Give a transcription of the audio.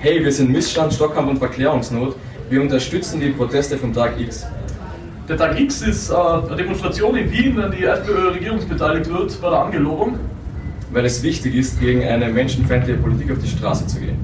hey, wir sind Missstand, Stockkampf und Verklärungsnot, wir unterstützen die Proteste vom Tag X. Der Tag X ist äh, eine Demonstration in Wien, an die FPÖ regierungsbeteiligt wird bei der Angelobung. Weil es wichtig ist, gegen eine menschenfeindliche Politik auf die Straße zu gehen.